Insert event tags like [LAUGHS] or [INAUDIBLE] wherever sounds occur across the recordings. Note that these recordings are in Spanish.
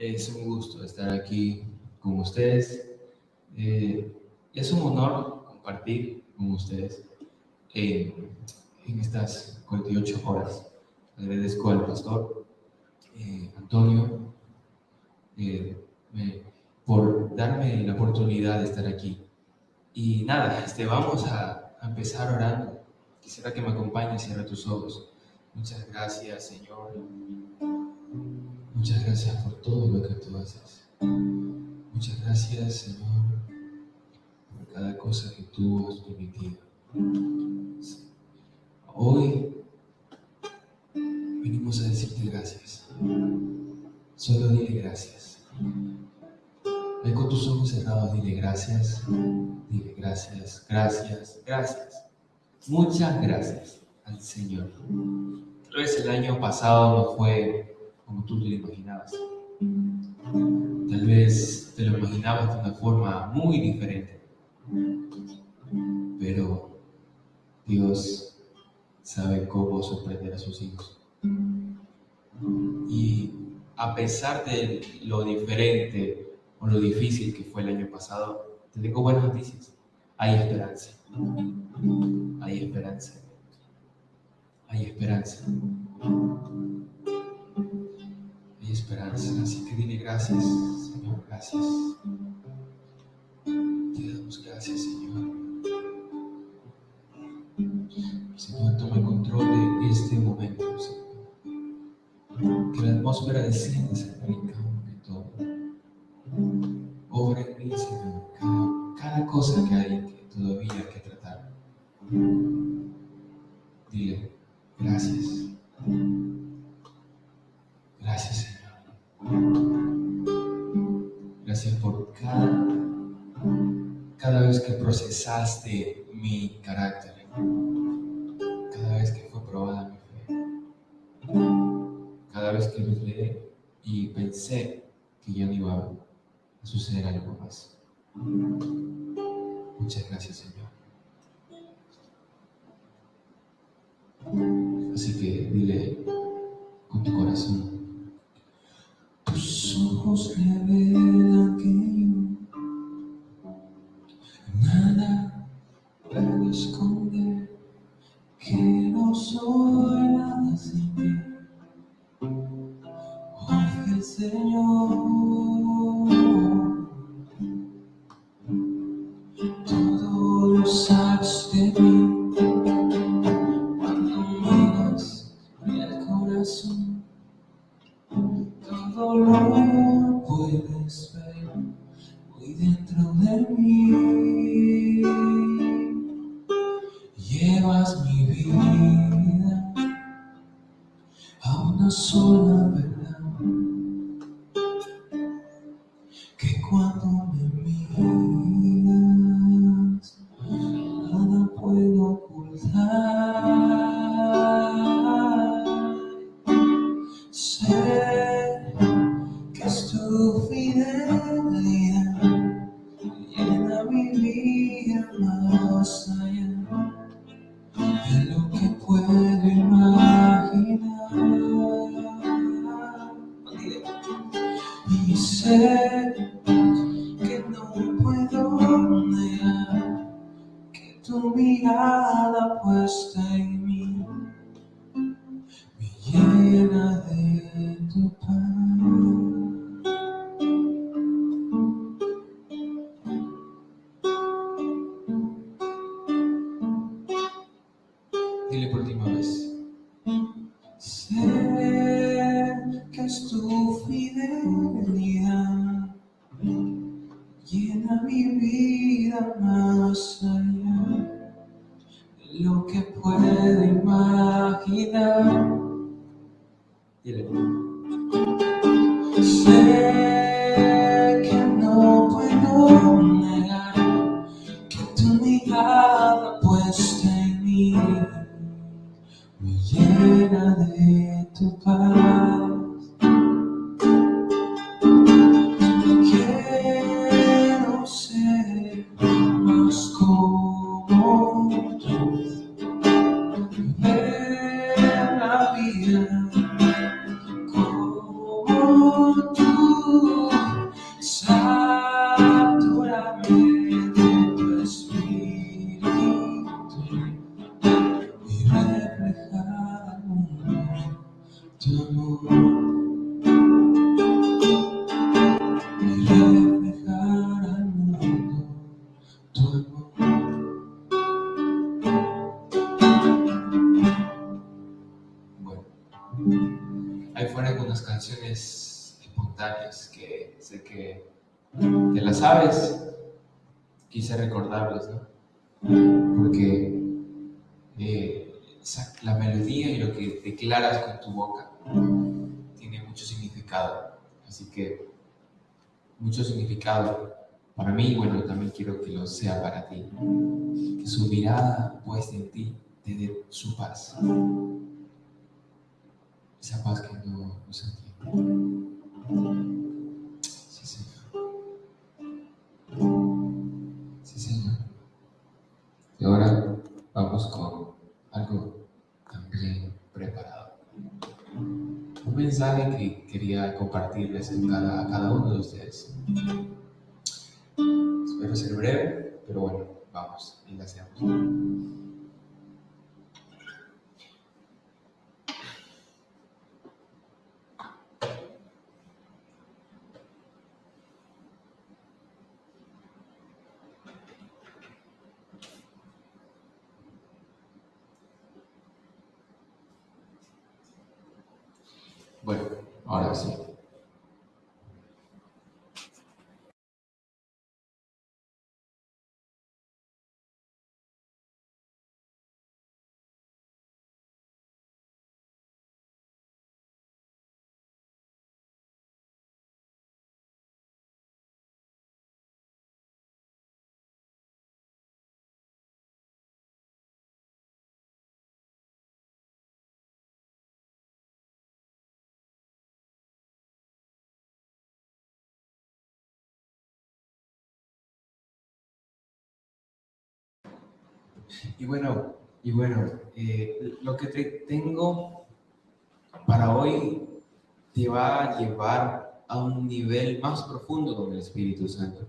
Es un gusto estar aquí con ustedes. Eh, es un honor compartir con ustedes eh, en estas 48 horas. Agradezco al pastor eh, Antonio por darme la oportunidad de estar aquí. Y nada, este, vamos a, a empezar orando. Quisiera que me acompañe, cierra tus ojos. Muchas gracias, Señor. Muchas gracias por todo lo que tú haces. Muchas gracias, Señor, por cada cosa que tú has permitido. Hoy venimos a decirte gracias. Solo dile gracias. Ve con tus ojos cerrados, dile gracias. Dile gracias, gracias, gracias. Muchas gracias al Señor. Tal vez el año pasado no fue como tú te lo imaginabas. Tal vez te lo imaginabas de una forma muy diferente. Pero Dios sabe cómo sorprender a sus hijos. Y a pesar de lo diferente o lo difícil que fue el año pasado, te tengo buenas noticias. Hay esperanza. Hay esperanza hay esperanza. Esperanza. Así que dile gracias, Señor, gracias. Te damos gracias, Señor. Señor, toma control de este momento, Señor. Que la atmósfera descienda, Señor, y cambie todo. Obra en mí, Señor, cada, cosa que hay que todavía que tratar. Dile. Gracias, mi carácter. Cada vez que fue probada mi fe. Cada vez que dudé y pensé que ya no iba a suceder algo más. Muchas gracias, Señor. llena mi vida más allá de lo que puedo imaginar. Y que las sabes, quise recordarlas, ¿no? Porque eh, la melodía y lo que declaras con tu boca tiene mucho significado. Así que, mucho significado para mí, bueno, también quiero que lo sea para ti. Que su mirada puesta en ti te dé su paz. Esa paz que no, no. Mensaje que quería compartirles a cada, cada uno de ustedes. Espero ser breve, pero bueno, vamos, y la hacemos. Bueno, ahora sí. Y bueno, y bueno eh, lo que te tengo para hoy te va a llevar a un nivel más profundo con el Espíritu Santo.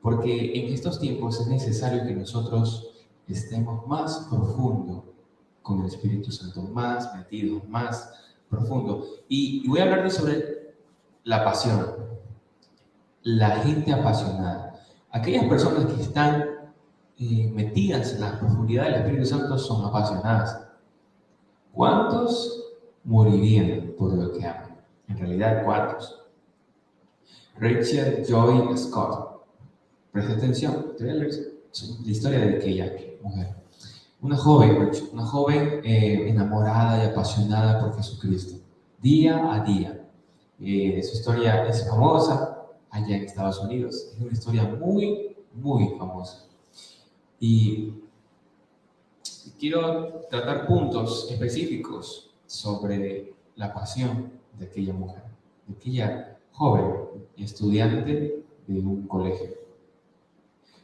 Porque en estos tiempos es necesario que nosotros estemos más profundo con el Espíritu Santo, más metidos, más profundo. Y, voy a hablar sobre la pasión, la gente apasionada. Aquellas personas que están metidas en la profundidad del Espíritu Santo son apasionadas. ¿Cuántos morirían por lo que aman? En realidad, ¿cuántos? Rachel Joy Scott. Presta atención, te voy a leer la historia de aquella mujer. Una joven, una joven eh, enamorada y apasionada por Jesucristo, día a día. Eh, su historia es famosa allá en Estados Unidos. Es una historia muy, muy famosa. Y quiero tratar puntos específicos sobre la pasión de aquella mujer, de aquella joven estudiante de un colegio.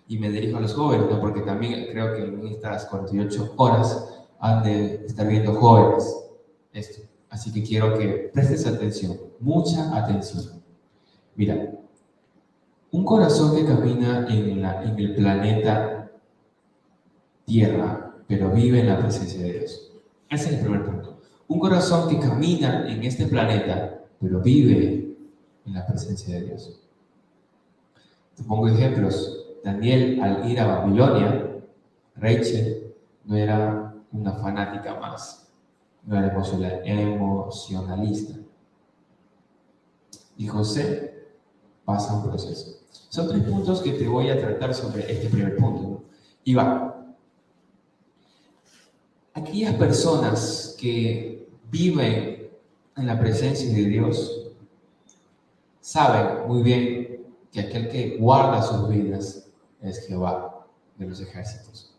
Y me dirijo a los jóvenes, ¿no? porque también creo que en estas 48 horas han de estar viendo jóvenes esto. Así que quiero que prestes atención, mucha atención. Mira, un corazón que camina en, la, en el planeta tierra, pero vive en la presencia de Dios. Ese es el primer punto. Un corazón que camina en este planeta, pero vive en la presencia de Dios. Te pongo ejemplos. Daniel, al ir a Babilonia, Rachel no era una fanática más, no era emocionalista. Y José pasa un proceso. Son tres puntos que te voy a tratar sobre este primer punto. Y va, aquellas personas que viven en la presencia de Dios saben muy bien que aquel que guarda sus vidas es Jehová de los ejércitos.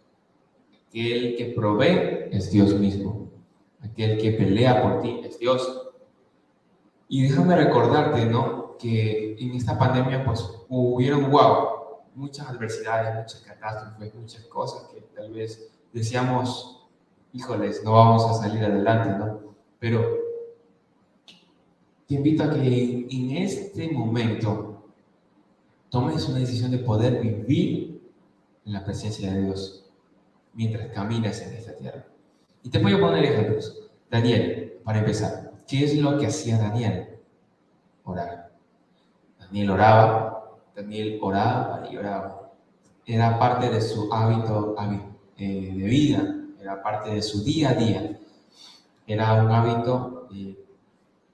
Aquel que provee es Dios mismo. Aquel que pelea por ti es Dios. Y déjame recordarte, ¿no? Que en esta pandemia, pues, hubieron, wow, muchas adversidades, muchas catástrofes, muchas cosas que tal vez decíamos, híjoles, no vamos a salir adelante, ¿no? Pero te invito a que en este momento tomes una decisión de poder vivir en la presencia de Dios mientras caminas en esta tierra. Y te voy a poner ejemplos. Daniel, para empezar, ¿qué es lo que hacía Daniel? Orar. Daniel oraba, Daniel oraba y oraba. Era parte de su hábito eh, de vida era parte de su día a día. Era un hábito eh,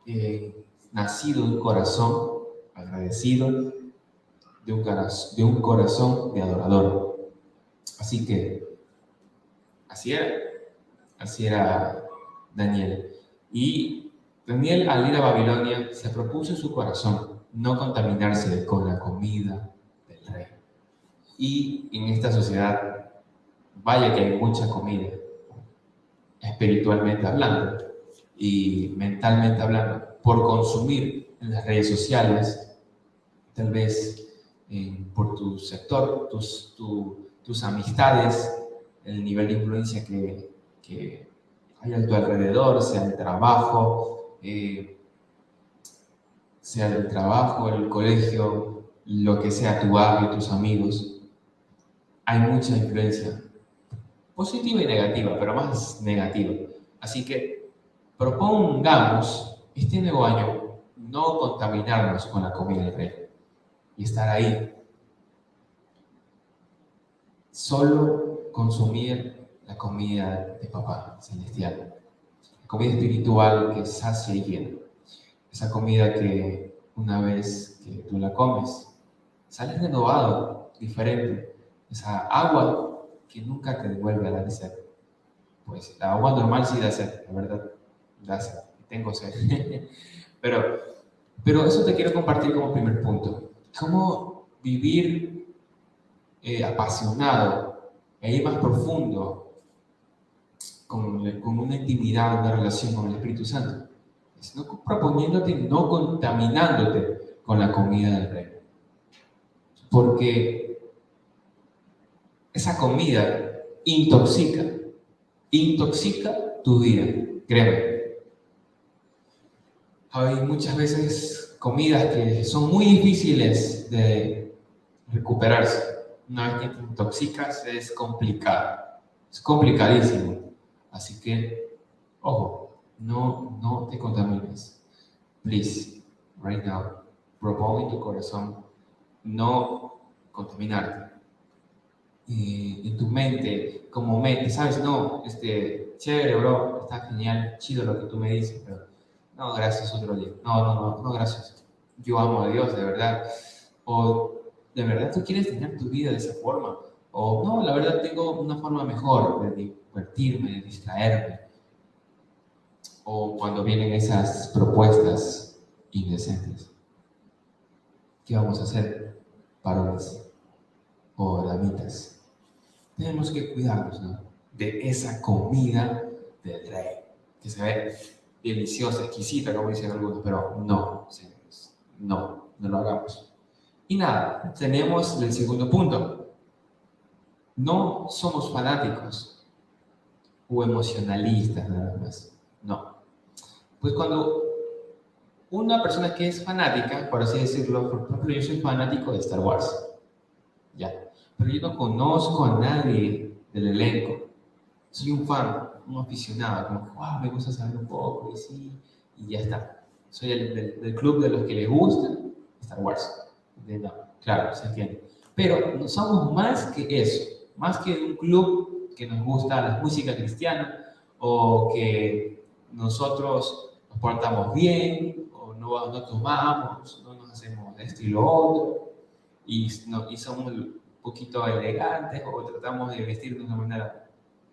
eh, nacido de un corazón agradecido, de un, de un corazón de adorador. Así que, así era, así era Daniel. Y Daniel al ir a Babilonia se propuso en su corazón no contaminarse con la comida del rey. Y en esta sociedad, vaya que hay mucha comida, espiritualmente hablando y mentalmente hablando, por consumir en las redes sociales, tal vez eh, por tu sector, tus, tus amistades, el nivel de influencia que, que hay a tu alrededor, sea el trabajo, eh, sea el trabajo, el colegio, lo que sea tu barrio, tus amigos, hay mucha influencia, positiva y negativa, pero más negativa. Así que propongamos este nuevo año no contaminarnos con la comida del rey y estar ahí. Solo consumir la comida de papá celestial, la comida espiritual que sacia y llena. Esa comida que una vez que tú la comes, sales renovado, diferente. Esa agua que nunca te devuelve a la sed. Pues la agua normal sí da sed, la verdad, da sed. Tengo sed. [LAUGHS] pero, pero eso te quiero compartir como primer punto. Cómo vivir eh, apasionado e ir más profundo con, con, una intimidad, una relación con el Espíritu Santo. Sino proponiéndote, no contaminándote con la comida del rey. Porque esa comida intoxica, intoxica tu vida, créeme. Hay muchas veces comidas que son muy difíciles de recuperarse. Una vez que te intoxicas es complicado, es complicadísimo. Así que, ojo, no, no te contamines. Please, right now, propon en tu corazón no contaminarte. En tu mente, como mente, ¿sabes? No, este, chévere, bro, está genial, chido lo que tú me dices, pero no, gracias, otro día. No, no, no, no, gracias. Yo amo a Dios, de verdad. O, ¿de verdad tú quieres tener tu vida de esa forma? O, no, la verdad tengo una forma mejor de divertirme, de distraerme. O cuando vienen esas propuestas indecentes. ¿Qué vamos a hacer, varones o damitas? Tenemos que cuidarnos ¿no? de esa comida del rey, que se ve deliciosa, exquisita, como dicen algunos, pero no, señores, no, no lo hagamos. Y nada, tenemos el segundo punto. No somos fanáticos o emocionalistas nada más, no. Pues cuando una persona que es fanática, por así decirlo, por ejemplo, yo soy fanático de Star Wars, ya, pero yo no conozco a nadie del elenco, soy un fan, un aficionado, como, wow, me gusta saber un poco, y sí, y ya está. Soy el, del, club de los que les gusta Star Wars. no, claro, se entiende. Pero no somos más que eso, más que un club que nos gusta la música cristiana o que nosotros nos portamos bien o no, no tomamos, no nos hacemos de estilo otro y, no, y somos poquito elegantes o tratamos de vestirnos de una manera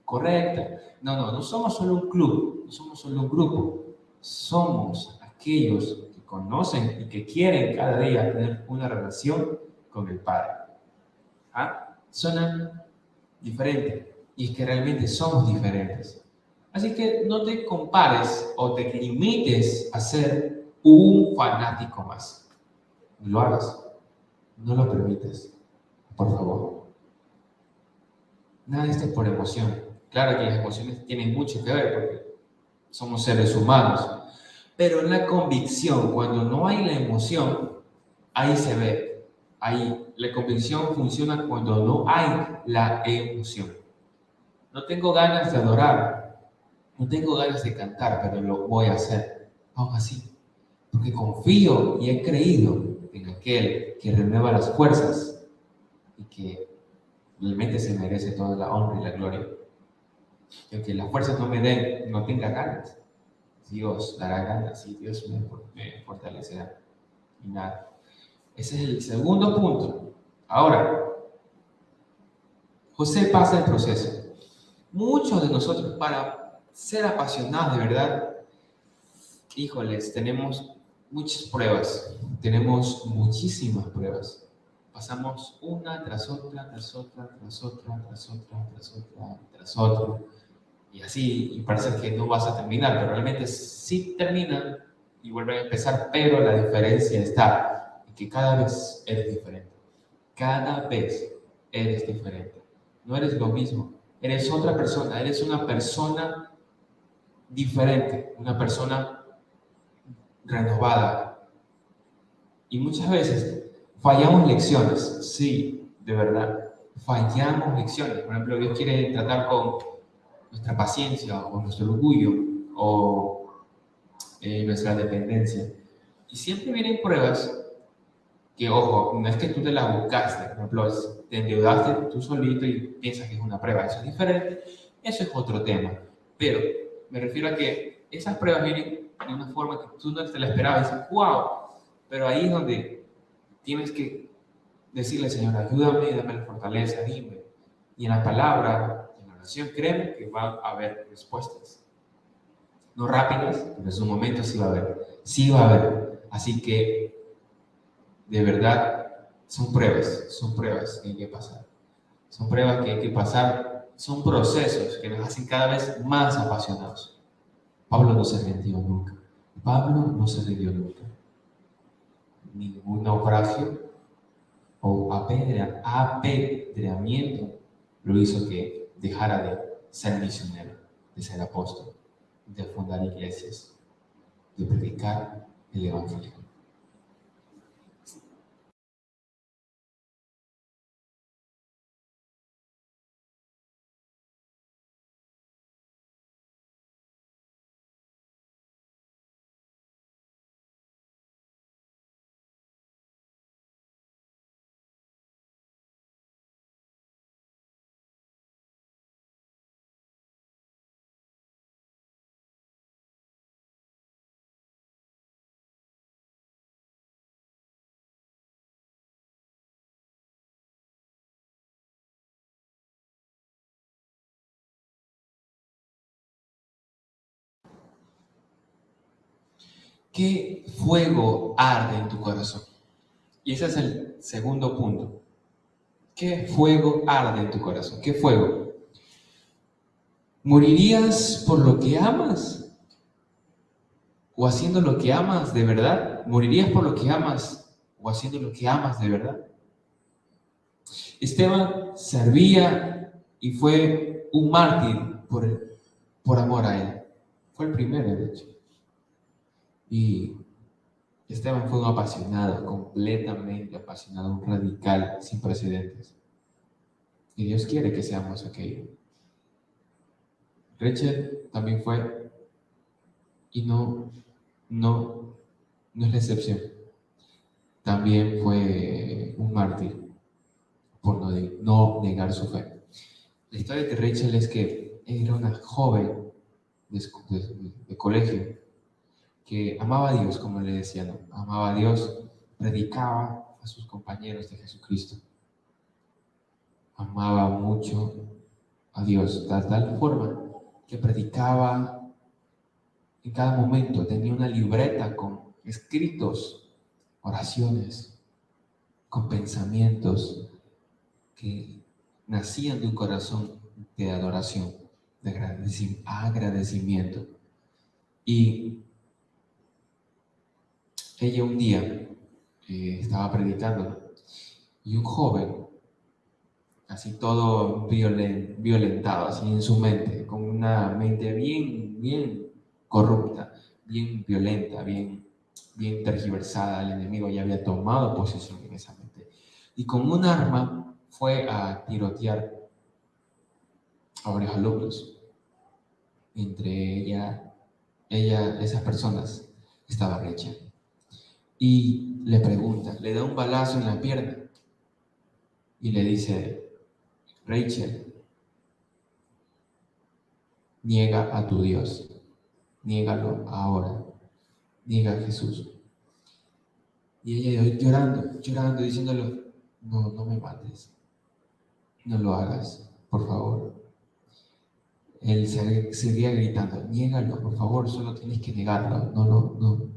correcta. No, no, no somos solo un club, no somos solo un grupo, somos aquellos que conocen y que quieren cada día tener una relación con el Padre. ¿Ah? Suena diferente y es que realmente somos diferentes. Así que no te compares o te limites a ser un fanático más. No lo hagas. No lo permites. Por favor. Nada esté por emoción. Claro que las emociones tienen mucho que ver porque somos seres humanos, pero en la convicción, cuando no hay la emoción, ahí se ve. Ahí la convicción funciona cuando no hay la emoción. No tengo ganas de adorar, no tengo ganas de cantar, pero lo voy a hacer. Aún así, porque confío y he creído en aquel que renueva las fuerzas y que realmente se merece toda la honra y la gloria. Y aunque las fuerzas no me den, no tenga ganas, Dios dará ganas y Dios me, me fortalecerá. Y nada. Ese es el segundo punto. Ahora, José pasa el proceso. Muchos de nosotros, para ser apasionados de verdad, híjoles, tenemos muchas pruebas, tenemos muchísimas pruebas. Pasamos una tras otra, tras otra, tras otra, tras otra, tras otra, tras otra. Y así, y parece que no vas a terminar, pero realmente sí termina y vuelve a empezar, pero la diferencia está en que cada vez eres diferente. Cada vez eres diferente. No eres lo mismo, eres otra persona, eres una persona diferente, una persona renovada. Y muchas veces fallamos lecciones, sí, de verdad, fallamos lecciones. Por ejemplo, Dios quiere tratar con nuestra paciencia o nuestro orgullo o eh, nuestra dependencia. Y siempre vienen pruebas que, ojo, no es que tú te las buscaste, por ejemplo, te endeudaste tú solito y piensas que es una prueba, eso es diferente, eso es otro tema. Pero me refiero a que esas pruebas vienen de una forma que tú no te la esperabas. Y dices, wow, pero ahí es donde tienes que decirle, Señor, ayúdame, dame la fortaleza, dime. Y en la palabra, en la oración, créeme que va a haber respuestas. No rápidas, pero en su momento sí va a haber. Sí va a haber. Así que de verdad son pruebas, son pruebas que hay que pasar. Son pruebas que hay que pasar, son procesos que nos hacen cada vez más apasionados. Pablo no se rindió nunca. Pablo no se rindió nunca. Ningún naufragio o apedreamiento lo hizo que dejara de ser misionero, de ser apóstol, de fundar iglesias, de predicar el Evangelio. ¿Qué fuego arde en tu corazón? Y ese es el segundo punto. ¿Qué fuego arde en tu corazón? ¿Qué fuego? ¿Morirías por lo que amas? ¿O haciendo lo que amas de verdad? ¿Morirías por lo que amas o haciendo lo que amas de verdad? Esteban servía y fue un mártir por, por amor a él. Fue el primero, de hecho. Y Esteban fue un apasionado, completamente apasionado, un radical sin precedentes. Y Dios quiere que seamos aquello. Rachel también fue, y no, no, no es la excepción. También fue un mártir por no, no negar su fe. La historia de Rachel es que era una joven de colegio que amaba a Dios, como le decía, ¿no? amaba a Dios, predicaba a sus compañeros de Jesucristo. Amaba mucho a Dios, de tal forma que predicaba en cada momento, tenía una libreta con escritos, oraciones, con pensamientos que nacían de un corazón de adoración, de agradecimiento. Y ella un día eh, estaba predicando y un joven, así todo violentado, así en su mente, con una mente bien, bien corrupta, bien violenta, bien, bien tergiversada, el enemigo ya había tomado posesión en esa mente. Y con un arma fue a tirotear a varios alumnos. Entre ella, ella, esas personas, estaba Rachel y le pregunta, le da un balazo en la pierna y le dice, Rachel, niega a tu Dios niégalo ahora. Niega a Jesús. Y ella llorando, llorando, diciéndolo, no, no me mates. No lo hagas, por favor. Él seguía gritando, niégalo, por favor, solo tienes que negarlo. No, no, no,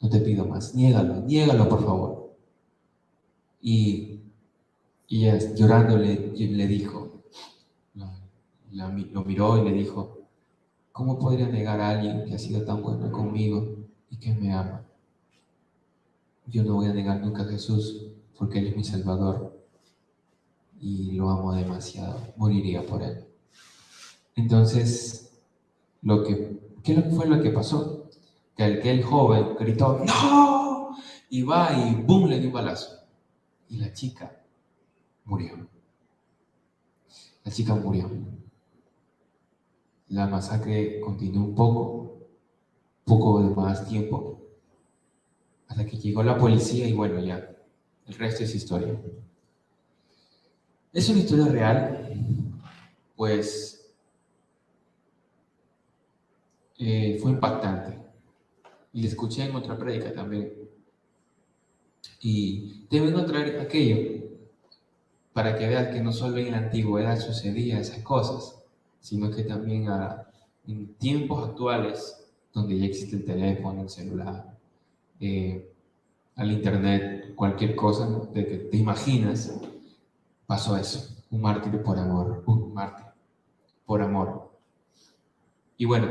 no te pido más. Niégalo, niégalo, por favor. Y, y ella llorando le, le dijo, lo miró y le dijo, ¿cómo podría negar a alguien que ha sido tan bueno conmigo y que me ama? Yo no voy a negar nunca a Jesús porque Él es mi Salvador y lo amo demasiado, moriría por Él. Entonces, lo que, ¿qué fue lo que pasó? Que aquel joven gritó, ¡No! Y va y ¡boom! le dio un balazo. Y la chica murió. La chica murió. La masacre continuó un poco, poco de más tiempo, hasta que llegó la policía y bueno, ya, el resto es historia. Es una historia real, pues eh, fue impactante. Y la escuché en otra prédica también. Y te vengo a traer aquello para que veas que no solo en la antigüedad sucedía esas cosas, sino que también en tiempos actuales, donde ya existe el teléfono, el celular, eh, al internet, cualquier cosa de que te imaginas, pasó eso. Un mártir por amor, un mártir por amor. Y bueno,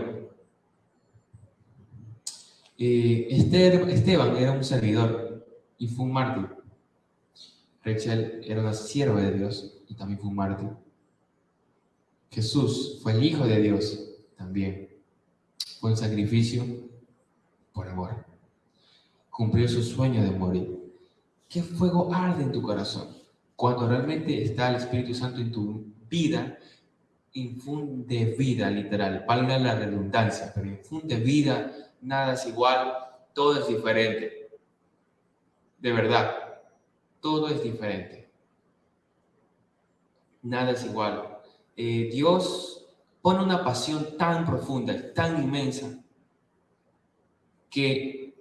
eh, Esteban era un servidor y fue un mártir. Rachel era una sierva de Dios y también fue un mártir. Jesús fue el Hijo de Dios también. Fue un sacrificio por amor. Cumplió su sueño de morir. ¿Qué fuego arde en tu corazón? Cuando realmente está el Espíritu Santo en tu vida, infunde vida, literal, valga la redundancia, pero infunde vida, nada es igual, todo es diferente. De verdad, todo es diferente. Nada es igual. Eh, Dios pone una pasión tan profunda, tan inmensa, que,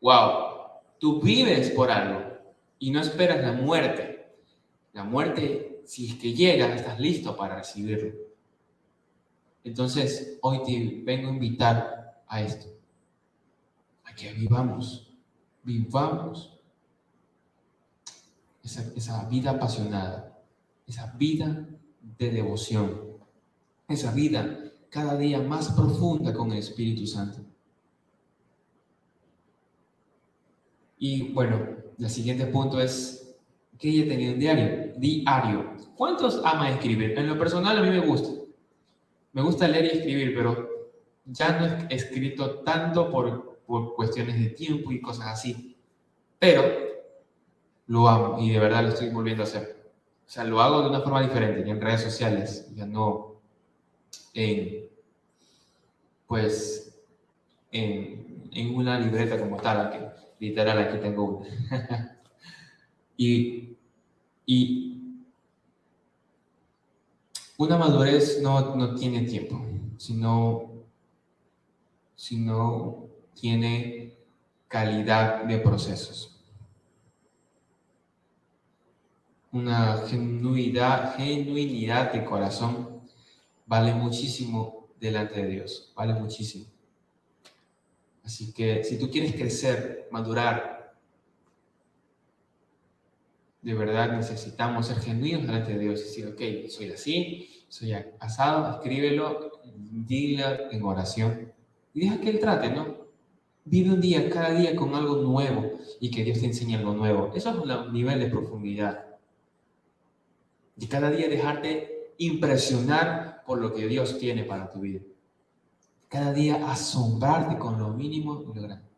wow, tú vives por algo y no esperas la muerte. La muerte, si es que llega, estás listo para recibirlo. Entonces, hoy te vengo a invitar a esto, a que vivamos, vivamos esa, vida apasionada, esa vida de devoción, esa vida cada día más profunda con el Espíritu Santo. Y bueno, el siguiente punto es que ella tenía un diario, diario. ¿Cuántos ama escribir? En lo personal a mí me gusta. Me gusta leer y escribir, pero ya no he escrito tanto por, por cuestiones de tiempo y cosas así. Pero lo amo y de verdad lo estoy volviendo a hacer. O sea, lo hago de una forma diferente, en redes sociales, ya no en, pues, en, en una libreta como tal, que literal aquí tengo una. [LAUGHS] y, y una madurez no, no tiene tiempo, sino, sino tiene calidad de procesos. una genuidad, genuinidad de corazón vale muchísimo delante de Dios, vale muchísimo. Así que si tú quieres crecer, madurar, de verdad necesitamos ser genuinos delante de Dios y decir, ok, soy así, soy asado, escríbelo, dile en oración y deja que Él trate, ¿no? Vive un día, cada día con algo nuevo y que Dios te enseñe algo nuevo. Eso es un nivel de profundidad y cada día dejarte impresionar por lo que Dios tiene para tu vida. Cada día asombrarte con lo mínimo y lo grande.